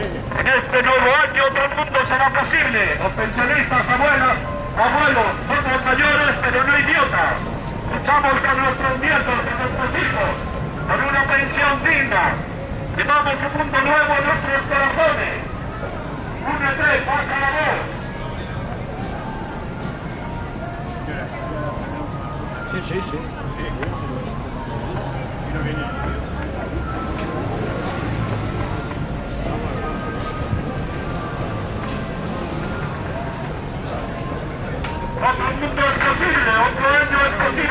En este nuevo año otro mundo será posible. Los pensionistas, abuelas, abuelos, somos mayores pero no idiotas. Luchamos con nuestros nietos, con nuestros hijos, por una pensión digna. Llevamos un mundo nuevo en nuestros corazones. Únete, pasa la voz. Sí, sí, sí.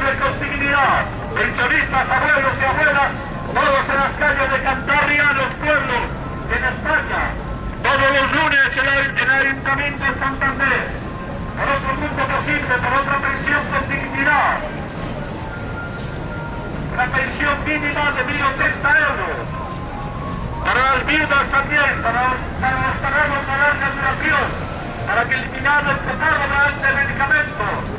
Es posible con dignidad. Pensionistas, abuelos y abuelas, todos en las calles de Cantabria, los pueblos, en España. Todos los lunes en el, en el Ayuntamiento de Santander. Por otro mundo posible, por otra pensión con dignidad. La pensión mínima de 1.080 euros. Para las viudas también, para, los pagados de larga duración, para que eliminar el copago de medicamentos.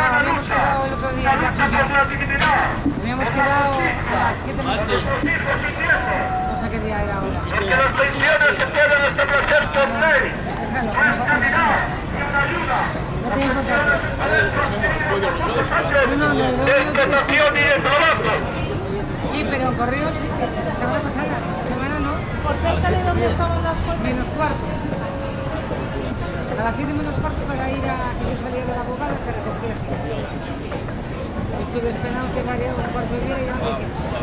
habíamos lucha. quedado el otro día ya por. Habíamos quedado a las 7 menos Nuestros hijos y nietos. No sé qué día era ahora. Porque las pensiones se pueden establecer por ley. No es calidad ni una ayuda. no te importa. Muchos años No, no, no, no, de explotación y de trabajo. Sí, pero correos la semana pasada. La semana no. dónde estaban las. Menos cuarto. A las 7 menos cuarto para ir a que yo salía de la abogada que recogía Estuve esperando que daría un cuarto de día y ya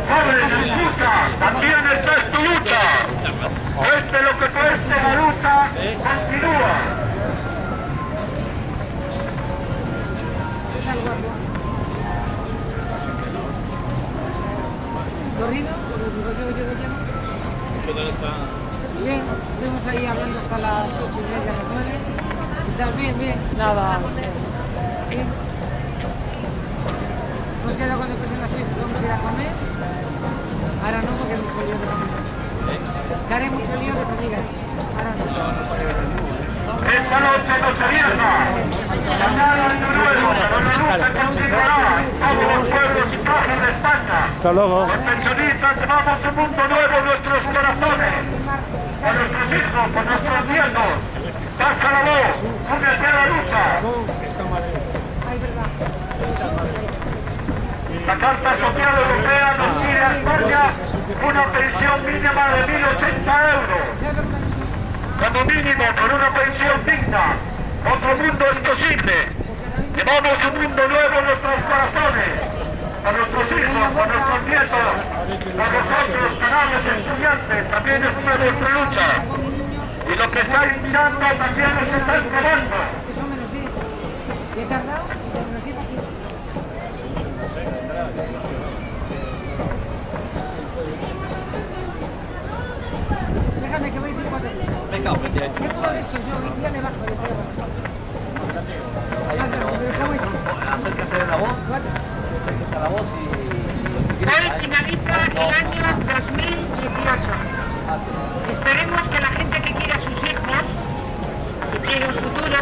¡Jóvenes, lucha! ¡También esta es tu lucha! Este lo que cueste la lucha continúa. ¿Qué tal, guapo? ¿Corrido? ¿Lo yo de lleno? Sí, estuvimos ahí hablando hasta las 8 y media, las 9 tal? Bien, bien. Nada. ¿Sí? Pues hemos quedado cuando empiecen las fiestas, vamos a ir a comer. Ahora no, porque hay mucho lío de comidas. ¿Eh? Que haré mucho lío de comidas. Ahora no. Esta noche, noche vieja, mañana año nuevo, pero la lucha continuará en todos los pueblos y cajas de España. Hasta luego. Los pensionistas llevamos un mundo nuevo en nuestros corazones, a nuestros hijos, a nuestros nietos. Pasa la voz, únete a la lucha. Verdad. La Carta Social Europea nos pide a España una pensión mínima de 1.080 euros. Como mínimo, con una pensión digna. Otro mundo es posible. Llevamos un mundo nuevo en nuestros corazones. A nuestros hijos, a nuestros nietos, a vosotros, canales estudiantes, también es una nuestra lucha. Y lo que estáis mirando también os está probando. Eso me los dijo. He tardado, y me los dijo aquí. Déjame que voy a decir cuatro. Venga, vete. ¿Qué puedo de esto yo? Día le bajo de prueba. Acércate de la voz, Cuatro. acércate a la voz y... Hoy finaliza el año 2018. Esperemos que la quiere un futuro,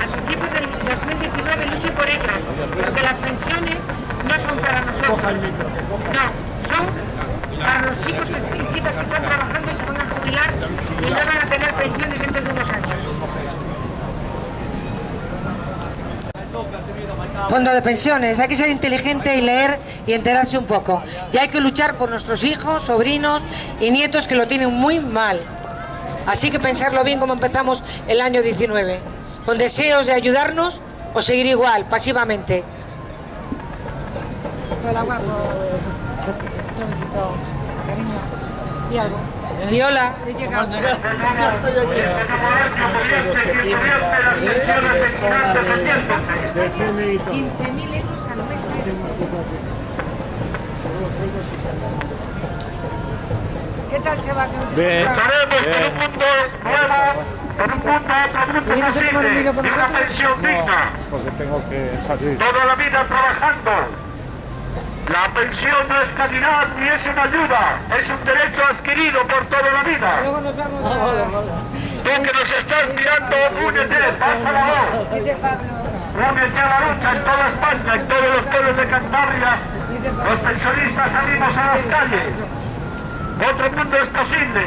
al principio del 2019 luche por ellos, porque las pensiones no son para nosotros. No, son para los chicos y chicas que están trabajando y se van a jubilar y no van a tener pensiones dentro de unos años. Fondo de pensiones, hay que ser inteligente y leer y enterarse un poco. Y hay que luchar por nuestros hijos, sobrinos y nietos que lo tienen muy mal. Así que pensarlo bien como empezamos el año 19. Con deseos de ayudarnos o seguir igual, pasivamente. El agua, pues, un besito, cariño. Y algo. Y hola. He llegado. Del cine y todo. 15.000 euros al mes. ¿Qué tal, no te Bien. Lucharemos por un mundo nuevo, por un mundo, otro mundo ¿Vienes a tomar un vino posible, con y una pensión digna. Porque tengo que salir. Toda la vida trabajando. La pensión no es calidad ni es una ayuda, es un derecho adquirido por toda la vida. Luego nos vamos a... Tú que nos estás mirando, únete, pasa la voz. Únete a la lucha en toda España, en todos los pueblos de Cantabria. Los pensionistas salimos a las calles. Otro mundo es posible.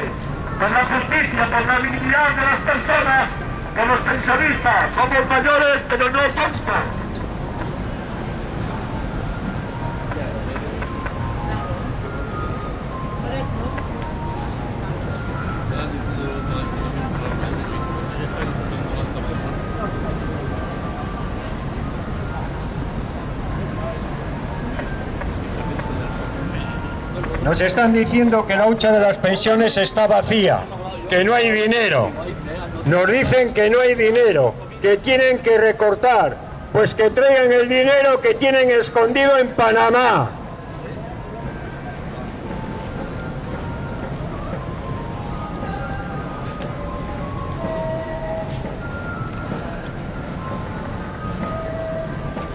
Por la justicia, por la dignidad de las personas, por los pensionistas. Somos mayores, pero no tontos. Nos están diciendo que la hucha de las pensiones está vacía, que no hay dinero. Nos dicen que no hay dinero, que tienen que recortar. Pues que traigan el dinero que tienen escondido en Panamá.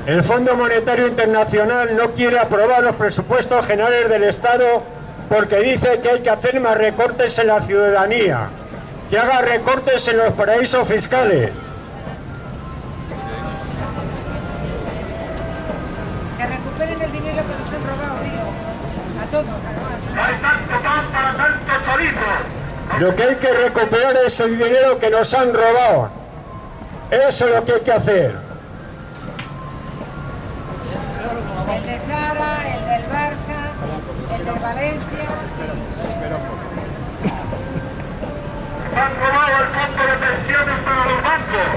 El Fondo Monetario Internacional no quiere aprobar los presupuestos generales del Estado porque dice que hay que hacer más recortes en la ciudadanía, que haga recortes en los paraísos fiscales. Que recuperen el dinero que nos han robado, digo. A todos, además. No hay tanto pan para tanto chorizo. Lo que hay que recuperar es el dinero que nos han robado. Eso es lo que hay que hacer. Han robado el fondo de pensiones para los bancos.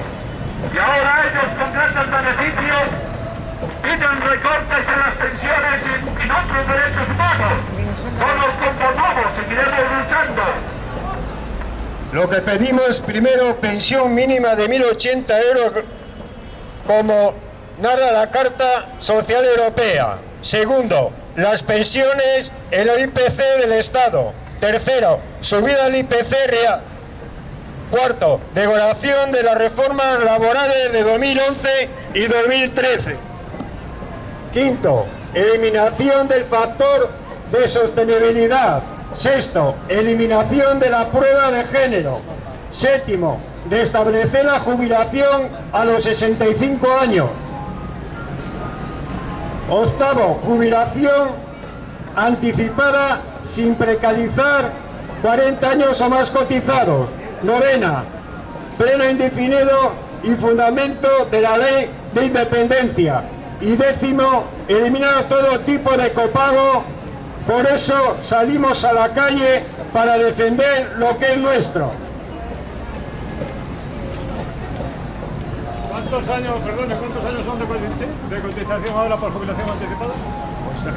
Y ahora ellos con grandes beneficios piden recortes en las pensiones y en, otros derechos humanos. No nos conformamos, seguiremos luchando. Lo que pedimos primero pensión mínima de 1.080 euros como narra la Carta Social Europea. Segundo, las pensiones en el IPC del Estado. Tercero, subida del IPC real. Cuarto, derogación de las reformas laborales de 2011 y 2013. Quinto, eliminación del factor de sostenibilidad. Sexto, eliminación de la prueba de género. Séptimo, de establecer la jubilación a los 65 años. Octavo, jubilación anticipada sin precarizar 40 años o más cotizados. Novena, pleno indefinido y fundamento de la ley de independencia. Y décimo, eliminar todo tipo de copago. Por eso salimos a la calle para defender lo que es nuestro. ¿Cuántos años, perdone, cuántos años son de, de cotización ahora por jubilación anticipada? Pues el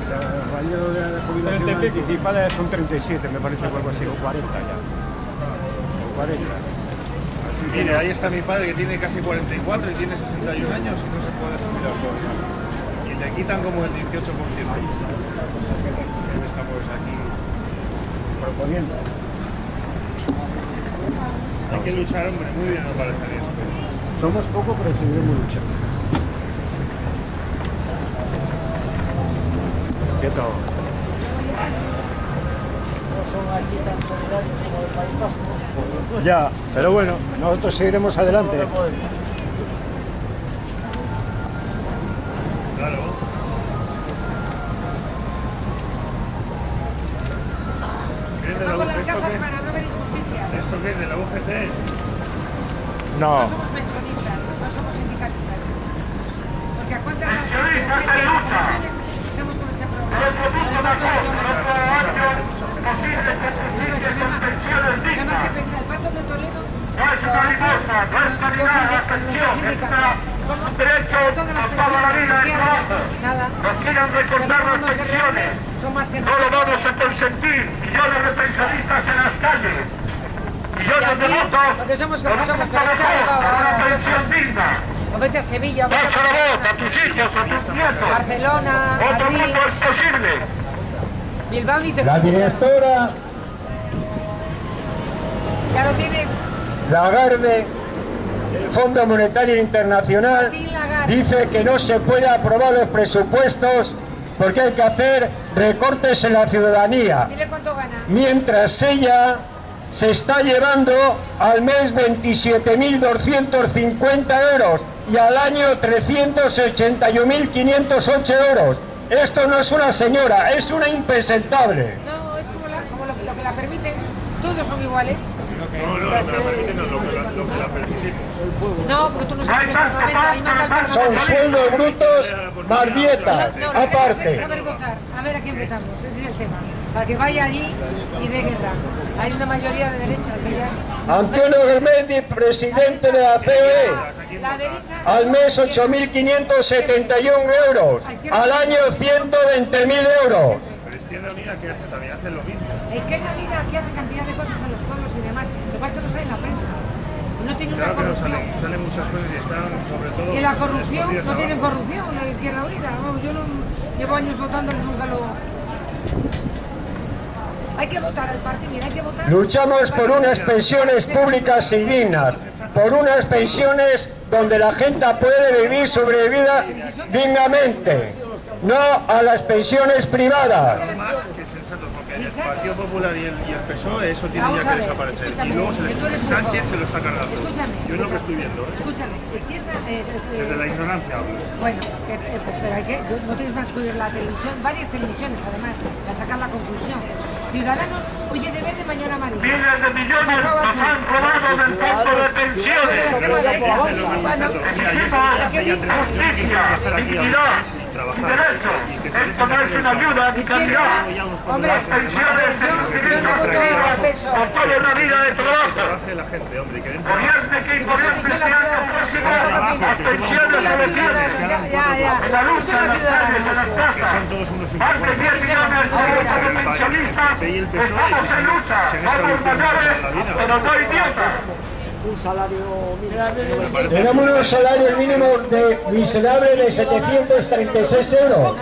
rayo de jubilación anticipada son 37, me parece, o algo así, o 40 ya. O 40. Así que Mire, ahí está mi padre que tiene casi 44 y tiene 61 años y no se puede jubilar todavía. Y le quitan como el 18%. Estamos aquí. proponiendo. Hay que luchar, hombre, muy bien nos parece esto. Somos poco, pero seguiremos luchando. ¿Qué tal? Ya, pero bueno, nosotros seguiremos adelante. Claro. ¿Esto qué es de la UGT? No, No somos pensionistas, no somos sindicalistas. Porque a cuántas nos Pensionistas es que en lucha. pensiones estamos con este problema. Pero produce El pacto de mejor, Toledo. otro año posible con No, no, justicia se con llama- pensiones Nada más que dignas. pensar, el pacto de nuestro sindicato. un derecho a toda la vida de trabajo. Nos quieren recortar las pensiones. No lo vamos a consentir. Millones de pensionistas en las calles. Millones de votos. Con un somos, punto pero vete a mejor, Bilbao, con una pensión digna. O vete a Sevilla, Pasa la voz a tus hijos, a tus nietos. Barcelona, Otro mundo es posible. Bilbao ni te La directora Ya lo tienes. Lagarde del Fondo Monetario Internacional dice que no se puede aprobar los presupuestos porque hay que hacer recortes en la ciudadanía. Dile cuánto gana. Mientras ella se está llevando al mes 27.250 euros y al año 381.508 euros. Esto no es una señora, es una impresentable. No, es como, la, como lo, lo que la permiten. Todos son iguales. No, no, lo que la permiten no, lo que la, lo que la permitimos. No, porque tú no sabes el Son sueldos brutos más dietas, No, que que aparte. saber votar. A ver a quién votamos. Ese es el tema. Para que vaya allí y dé guerra. Hay una mayoría de derechas, ellas. Antonio Germendi, presidente de la COE, La derecha. al mes 8.571 euros, al año 120.000 euros. Pero Izquierda Unida que hace también, hace lo mismo. Que la vida aquí hace cantidad de cosas a los pueblos y demás. Lo que pasa es que no sale en la prensa. Y no tiene una Claro que no corrupción. salen, salen muchas cosas y están sobre todo... Y la corrupción, no tienen abajo. corrupción, la izquierda unida. Vamos, yo no, llevo años votando y nunca lo. Hay que votar al partido, hay que votar. Luchamos por unas pensiones públicas y dignas, por unas pensiones donde la gente puede vivir su vida dignamente, no a las pensiones privadas. Más que sensato, porque el Partido Popular y el, y el PSOE eso tiene Vamos ya que ver, desaparecer. Y luego se les, Sánchez se lo está cargando. Escúchame. Yo es lo que estoy viendo. ¿eh? Escúchame, izquierda. eh, eh, Desde la ignorancia hablo. Bueno, eh, pues, pero hay que, yo- no tienes más que oír la televisión, varias televisiones además, para sacar la conclusión. Ciudadanos, oye, de verde mañana amarillo. Miles de millones nos han robado del fondo de pensiones. Exigimos justicia, dignidad y derechos. Esto no es una ayuda ni calidad. Hombre, Las pensiones es un derecho adquirido por toda una vida de trabajo. La gente, hombre, que Gobierne quien gobierne este año próximo, las pensiones se detienen. En la lucha, no en las calles, en las plazas. son todos unos Más de 10 millones de pensionistas estamos en lucha. Somos mayores, pero no idiotas. Tenemos unos salarios mínimos de miserable de 736 euros,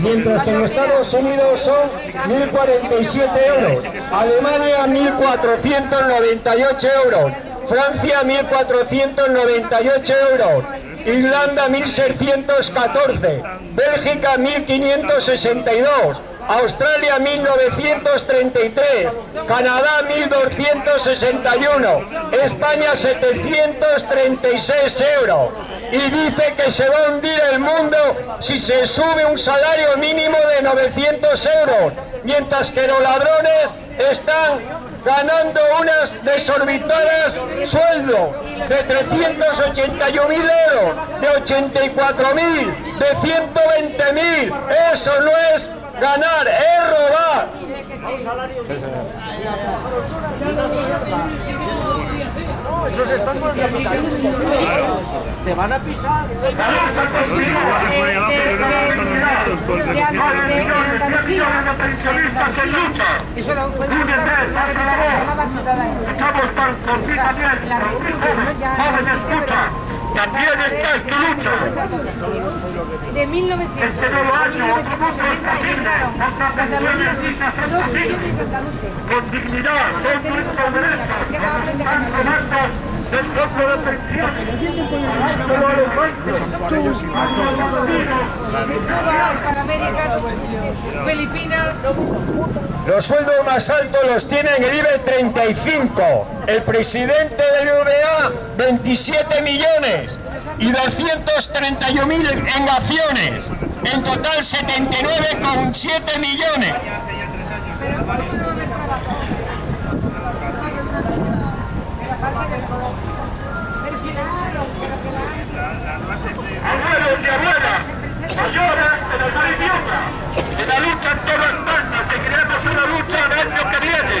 mientras que en Estados Unidos son 1.047 euros, Alemania 1.498 euros, Francia 1.498 euros, Irlanda 1.614, Bélgica 1.562, Australia 1933, Canadá 1261, España 736 euros. Y dice que se va a hundir el mundo si se sube un salario mínimo de 900 euros, mientras que los ladrones están ganando unas desorbitadas sueldos de 381.000 euros, de 84.000, de 120.000. Eso no es ganar, es robar. Millones de pensionistas en lucha. Eso lo puedes Muy bien, buscar en Ciudadanos. Luchamos por, ti también, joven, escucha. También esta es tu lucha. De 1900 Este nuevo a año, 1960 posible, emigraron otra Cataluña pensión digna es dos posible. millones de andaluces. Con dignidad, son nuestros derechos. Están del de. Dándolo a los bancos. Los sueldos más altos los tiene en el IBE 35. El presidente del UBA, 27 millones y 231.000 en acciones. En total 79,7 millones. señoras de la maritierra. En la lucha en toda España seguiremos una lucha el año que viene.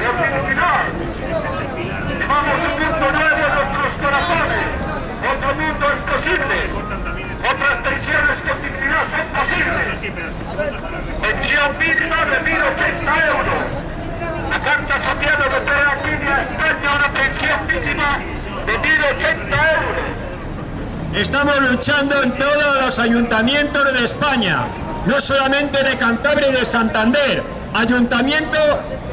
Porque al final llevamos un mundo nuevo en nuestros corazones. Otro mundo es posible. Otras pensiones con dignidad son posibles. Pensión mínima de 1.080 euros. La Carta Social Europea pide a España una pensión mínima de 1.080 euros. Estamos luchando en todos los ayuntamientos de España, no solamente de Cantabria y de Santander. Ayuntamiento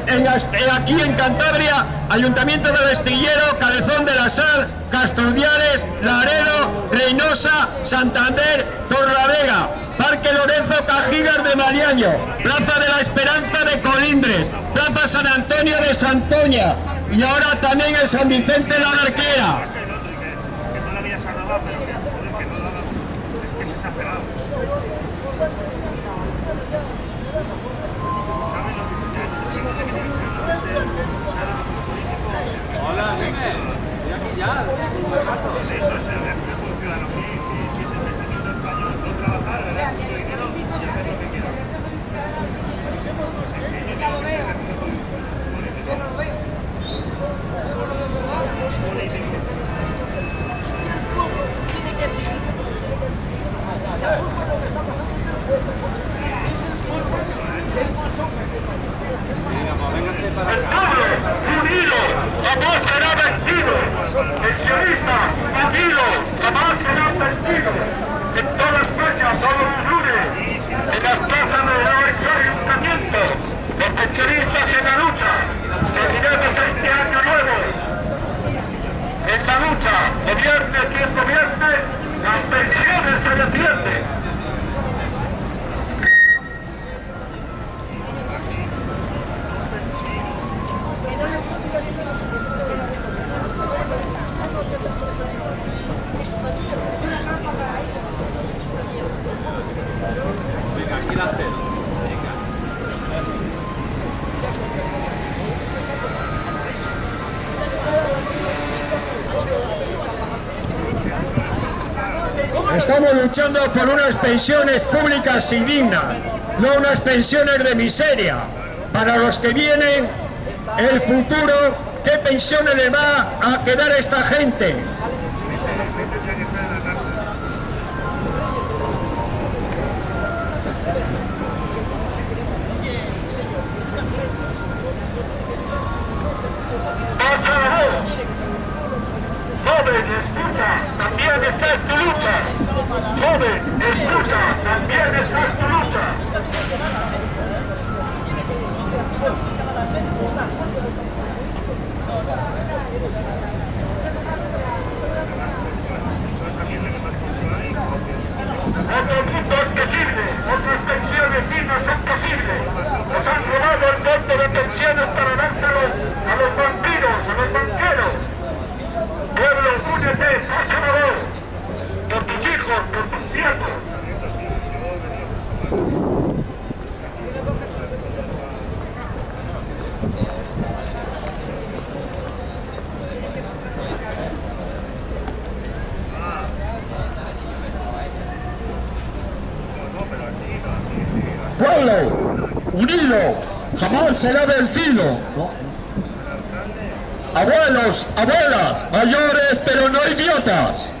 en, aquí en Cantabria, Ayuntamiento del Estillero, Cabezón de la Sal, Castordiales, Laredo, Reynosa, Santander, Torlavega, Parque Lorenzo Cajigas de Mariaño, Plaza de la Esperanza de Colindres, Plaza San Antonio de Santoña y ahora también en San Vicente la Arquera. 나. Por unas pensiones públicas y dignas, no unas pensiones de miseria. Para los que vienen, el futuro, ¿qué pensiones le va a quedar a esta gente? Joven, escucha, también esta es tu lucha. Joven, escucha, también esta es tu lucha. Otro mundo es posible, otras pensiones dignas son posibles. Nos han robado el fondo de pensiones para dárselo a los vampiros, a los banqueros. Pueblo, únete, pasa la voz. Por tus hijos, por tus nietos. Pueblo, unido, será vencido. Abuelos, abuelas, mayores pero no idiotas.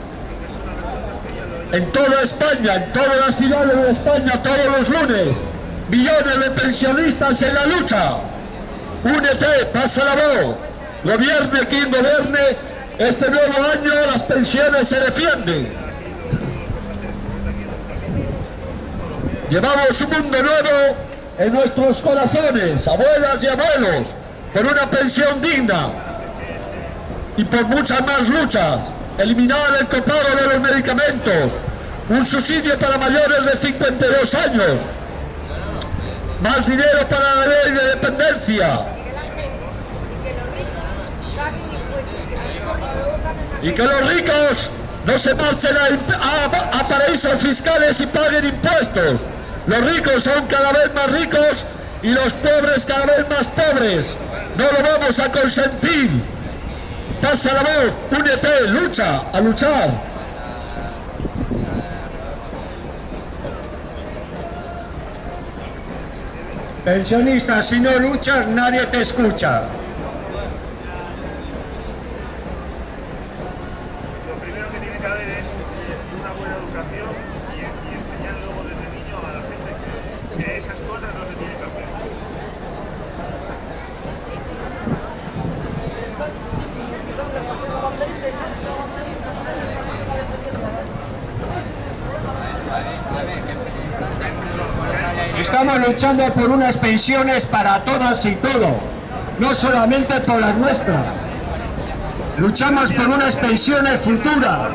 En toda España, en todas las ciudades de España, todos los lunes, millones de pensionistas en la lucha. Únete, pasa la voz. Gobierne quien gobierne, este nuevo año las pensiones se defienden. Llevamos un mundo nuevo en nuestros corazones, abuelas y abuelos, por una pensión digna y por muchas más luchas. Eliminar el copago de los medicamentos, un subsidio para mayores de 52 años, más dinero para la ley de dependencia y que los ricos no se marchen a, a, a paraísos fiscales y paguen impuestos. Los ricos son cada vez más ricos y los pobres cada vez más pobres. No lo vamos a consentir. Pasa la voz, únete, lucha, a luchar. Pensionista, si no luchas, nadie te escucha. Lo primero que tiene que haber es eh, una buena educación y, y enseñar luego desde niño a la gente que, que esas cosas no se tienen que hacer. Son Estamos luchando por unas pensiones para todas y todos, no solamente por las nuestras. Luchamos por unas pensiones futuras.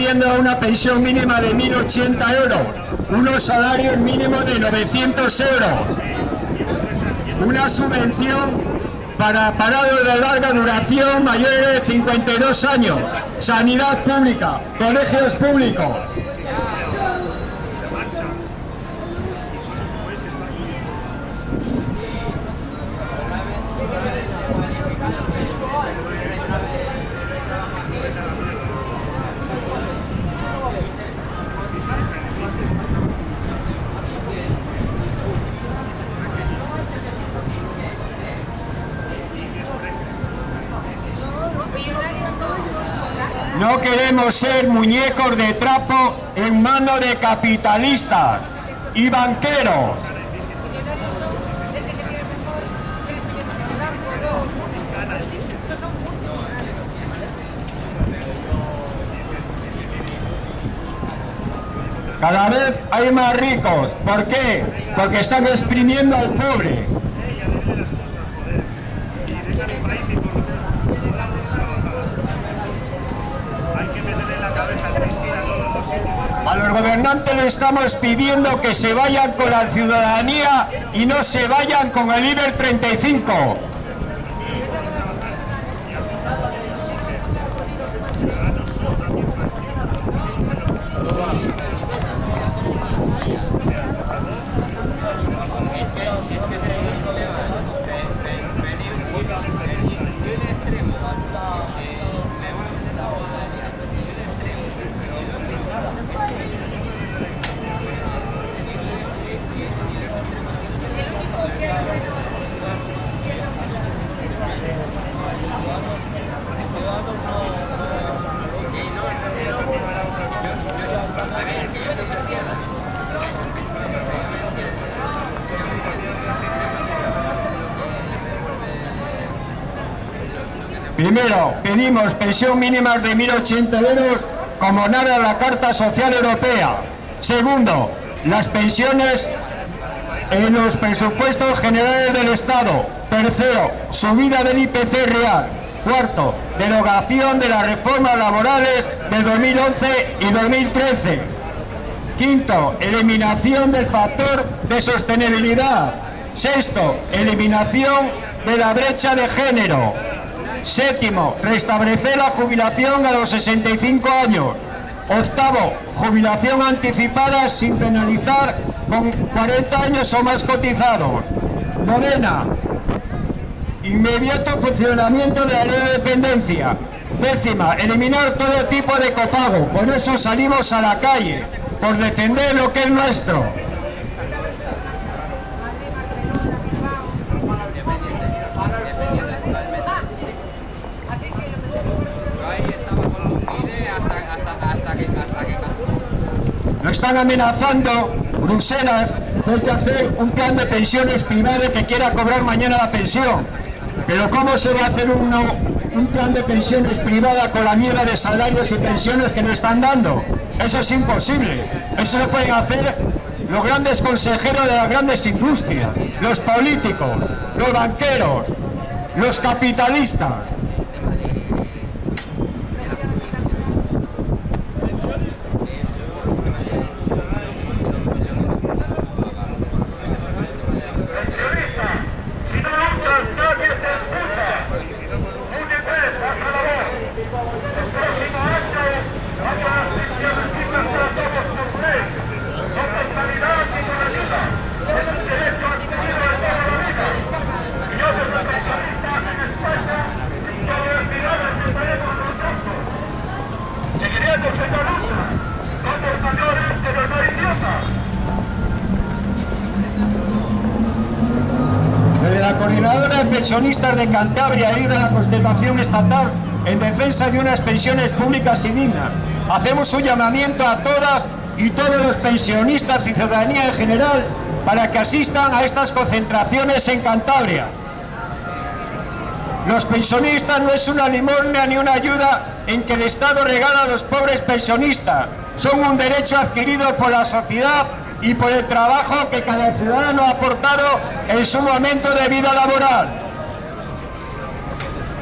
Estamos pidiendo una pensión mínima de 1.080 euros, unos salarios mínimos de 900 euros, una subvención para parados de larga duración mayores de 52 años, sanidad pública, colegios públicos. No queremos ser muñecos de trapo en manos de capitalistas y banqueros. Cada vez hay más ricos. ¿Por qué? Porque están exprimiendo al pobre. Gobernantes les estamos pidiendo que se vayan con la ciudadanía y no se vayan con el IBER 35. Primero, pedimos pensión mínima de 1.080 euros como narra la Carta Social Europea. Segundo, las pensiones en los presupuestos generales del Estado. Tercero, subida del IPC real. Cuarto, derogación de las reformas laborales de 2011 y 2013. Quinto, eliminación del factor de sostenibilidad. Sexto, eliminación de la brecha de género. Séptimo, restablecer la jubilación a los 65 años. Octavo, jubilación anticipada sin penalizar con 40 años o más cotizados. Novena, inmediato funcionamiento de la ley de dependencia. Décima, eliminar todo tipo de copago. Por eso salimos a la calle, por defender lo que es nuestro. Están amenazando Bruselas hay que hacer un plan de pensiones privado que quiera cobrar mañana la pensión. Pero ¿cómo se va a hacer un plan de pensiones privada con la mierda de salarios y pensiones que nos están dando? Eso es imposible. Eso lo pueden hacer los grandes consejeros de las grandes industrias, los políticos, los banqueros, los capitalistas. Cantabria y de la Constelación Estatal en defensa de unas pensiones públicas y dignas, hacemos un llamamiento a todas y todos los pensionistas y ciudadanía en general para que asistan a estas concentraciones en Cantabria. Los pensionistas no es una limosna ni una ayuda en que el Estado regala a los pobres pensionistas. Son un derecho adquirido por la sociedad y por el trabajo que cada ciudadano ha aportado en su momento de vida laboral.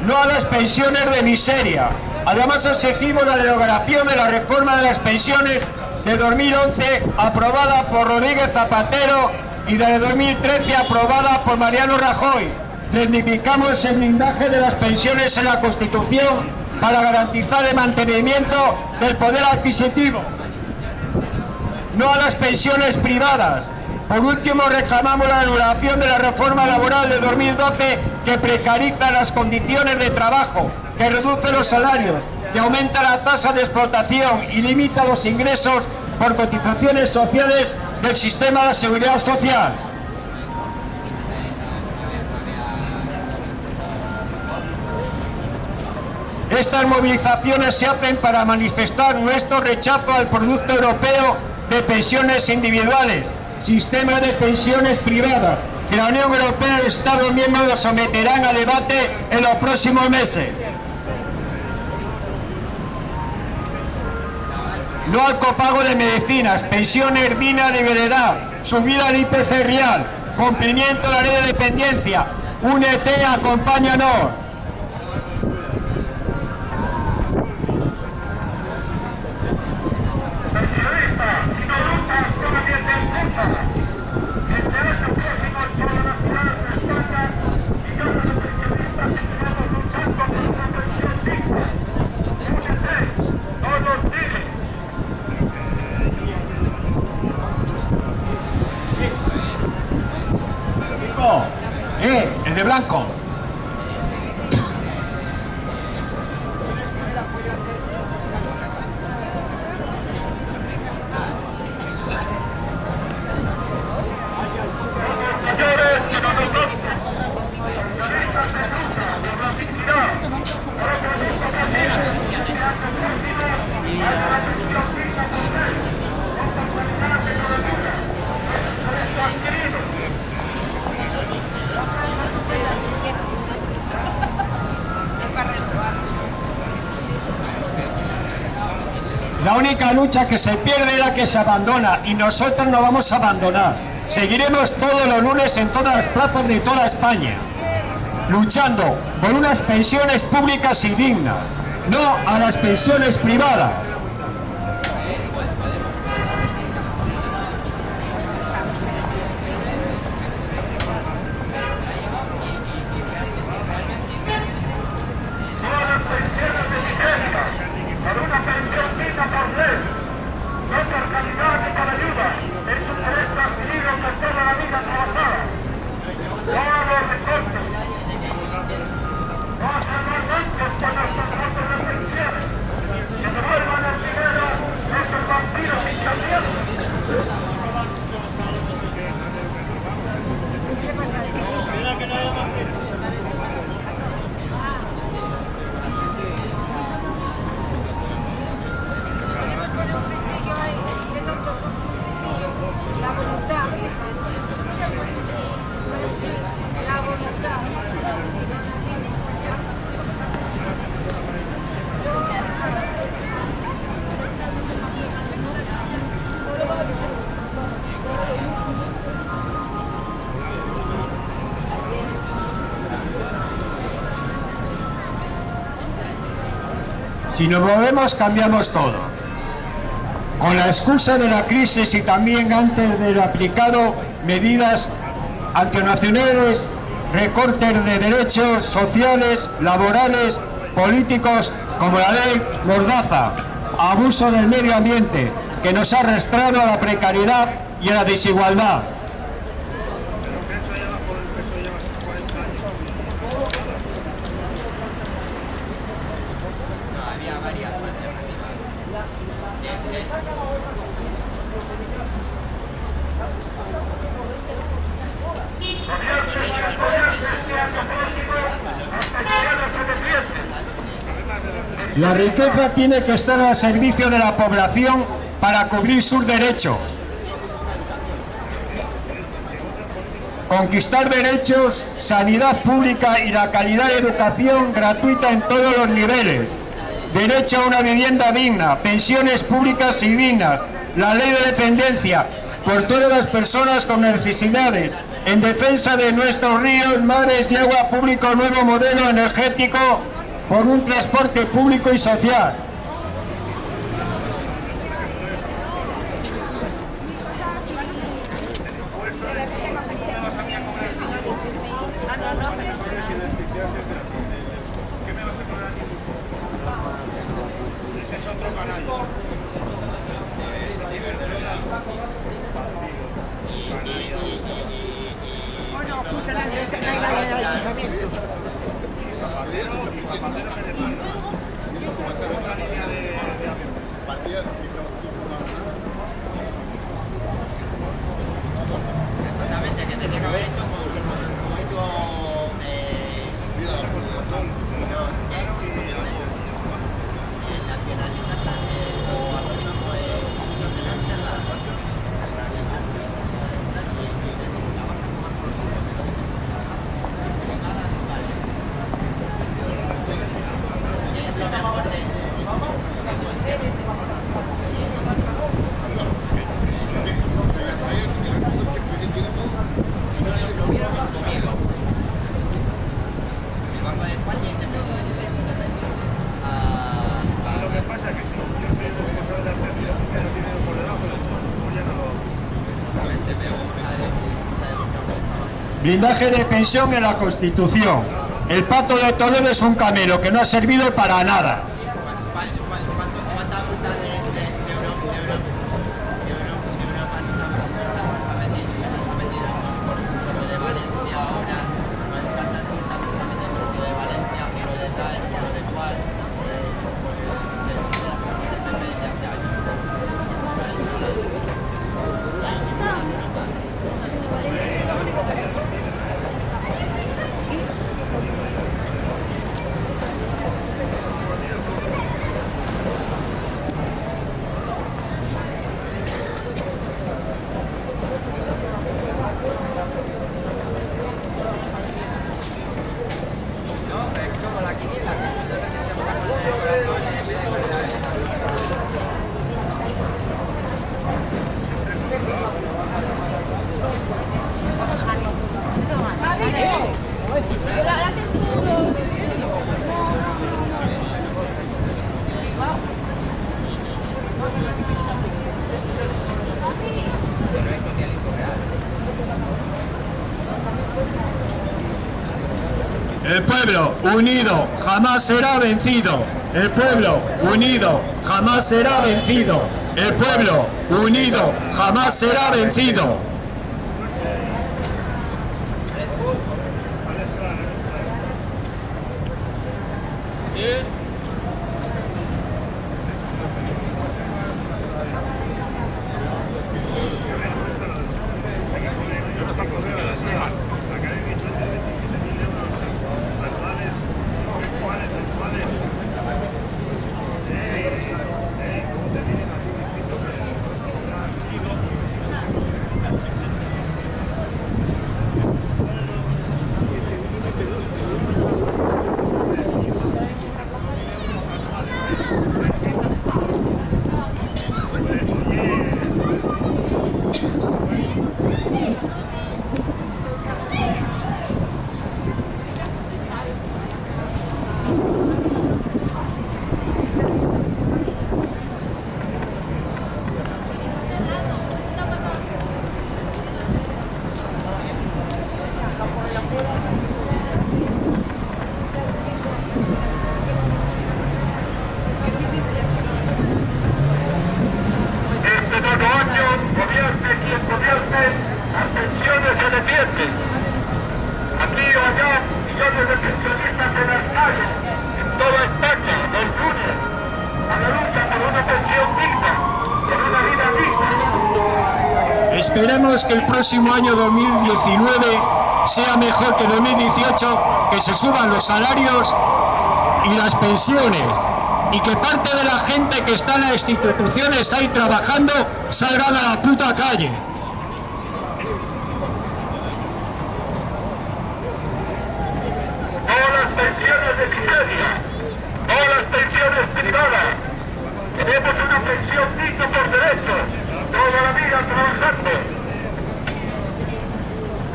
No a las pensiones de miseria. Además exigimos la derogación de la reforma de las pensiones de 2011 aprobada por Rodríguez Zapatero y de 2013 aprobada por Mariano Rajoy. Reivindicamos el blindaje de las pensiones en la Constitución para garantizar el mantenimiento del poder adquisitivo. No a las pensiones privadas. Por último, reclamamos la anulación de la reforma laboral de 2012 que precariza las condiciones de trabajo, que reduce los salarios, que aumenta la tasa de explotación y limita los ingresos por cotizaciones sociales del sistema de seguridad social. Estas movilizaciones se hacen para manifestar nuestro rechazo al producto europeo de pensiones individuales, sistema de pensiones privadas, que la Unión Europea y Estados miembros someterán a debate en los próximos meses. No al copago de medicinas, pensiones dignas de veredad, subida del IPC real, cumplimiento de la ley de dependencia, únete, acompáñanos. ¡Eh! ¡El de blanco! La única lucha que se pierde es la que se abandona y nosotros no vamos a abandonar. Seguiremos todos los lunes en todas las plazas de toda España, luchando por unas pensiones públicas y dignas, no a las pensiones privadas. Si nos movemos cambiamos todo. Con la excusa de la crisis y también antes de aplicado medidas antinacionales, recortes de derechos sociales, laborales, políticos, como la ley Mordaza, abuso del medio ambiente, que nos ha arrastrado a la precariedad y a la desigualdad. La riqueza tiene que estar al servicio de la población para cubrir sus derechos. Conquistar derechos, sanidad pública y la calidad de educación gratuita en todos los niveles. Derecho a una vivienda digna, pensiones públicas y dignas, la ley de dependencia por todas las personas con necesidades, en defensa de nuestros ríos, mares y agua público, nuevo modelo energético por un transporte público y social. Exactamente, que tenía que haber hecho como, como hizo eh, no, el nacionalista eh, como afirmamos eh, nacionalista la lo mejor de el Banco de España independiente a, Lo que pasa es que si yo soy el responsable de la pérdida, que no tiene por debajo del hecho, pues ya no lo... exactamente pero a ver, Blindaje de pensión en la Constitución. El pato de Toledo es un camelo que no ha servido para nada. Unido jamás será vencido. El pueblo unido jamás será vencido. El pueblo unido jamás será vencido. Que el próximo año 2019 sea mejor que 2018, que se suban los salarios y las pensiones y que parte de la gente que está en las instituciones ahí trabajando salgan a la puta calle. no las pensiones de miseria, no las pensiones privadas. Queremos una pensión digna por derecho, toda la vida trabajando.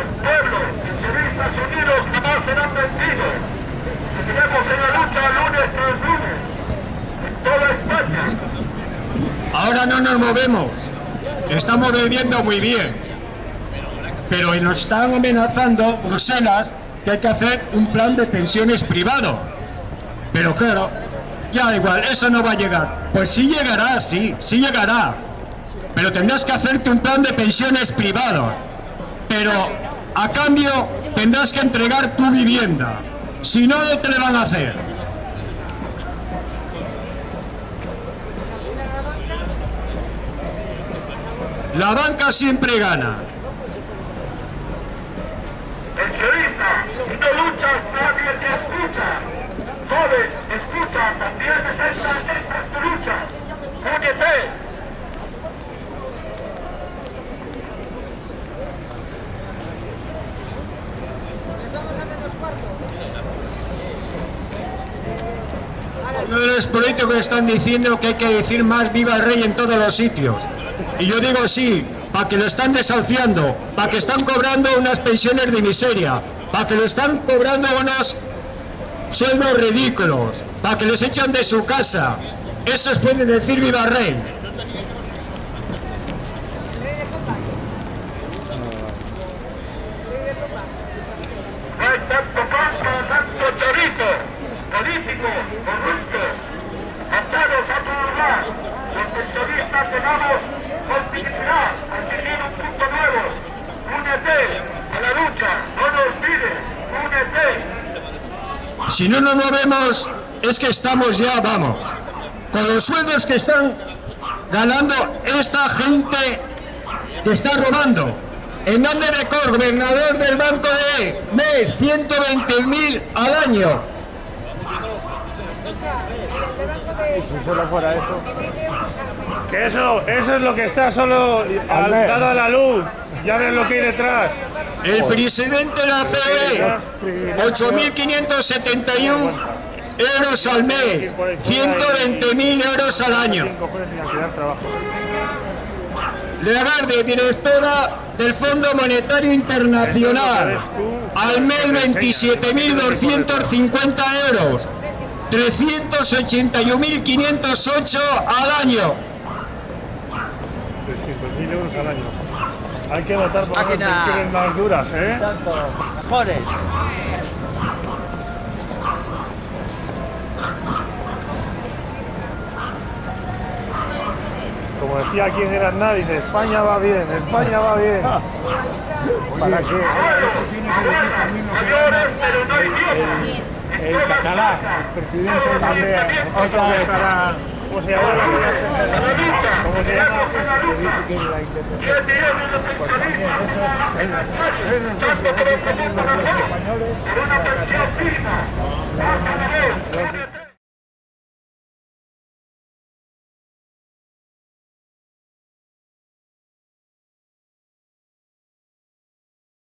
El pueblo, pensionistas unidos jamás serán vencidos. Seguiremos en la lucha lunes tras lunes, en toda España. Ahora no nos movemos, estamos viviendo muy bien, pero nos están amenazando Bruselas que hay que hacer un plan de pensiones privado. Pero claro, ya da igual, eso no va a llegar. Pues sí llegará, sí, sí llegará. Pero tendrás que hacerte un plan de pensiones privado. Pero a cambio tendrás que entregar tu vivienda. Si no, no te le van a hacer. La banca siempre gana. Pensionista, si no luchas, nadie te escucha. Joven, escucha, también es esta, esta es tu lucha. Únete. Los políticos están diciendo que hay que decir más viva el rey en todos los sitios. Y yo digo sí, para que lo están desahuciando, para que están cobrando unas pensiones de miseria, para que lo están cobrando unos sueldos ridículos, para que los echan de su casa. Esos pueden decir viva el rey. No hay tanto pan para tanto chorizo. Políticos, corruptos, marchados a todos lados. Los pensionistas llegamos con dignidad a seguir un punto nuevo. Únete a la lucha, no nos mires, únete. Si no nos es que estamos ya, vamos, con los sueldos que están ganando esta gente que está robando. Hernández de Cor, gobernador del Banco de MES, 120.000 al año. Si solo fuera eso. Que eso, eso es lo que está solo al, dado a la luz. Ya ves lo que hay detrás. El presidente de la CE, 8.571 euros al mes, 120.000 euros al año. Lagarde, directora del Fondo Monetario Internacional, al mes 27.250 euros, 381.508 al año. 300.000 euros al año. Hay que votar por las más duras, ¿eh? Tanto, mejores. Como decía aquí en Granada, dice España va bien, España va bien. ¿Para qué? El el presidente también, otro de para... ¿Cómo se llama? ¿Cómo se llama?